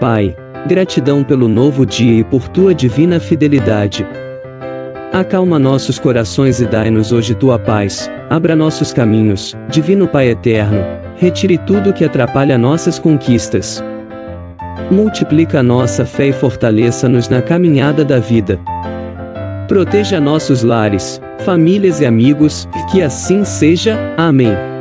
Pai, gratidão pelo novo dia e por tua divina fidelidade. Acalma nossos corações e dai-nos hoje tua paz, abra nossos caminhos, Divino Pai eterno, retire tudo que atrapalha nossas conquistas. Multiplica nossa fé e fortaleça-nos na caminhada da vida. Proteja nossos lares, famílias e amigos, que assim seja. Amém.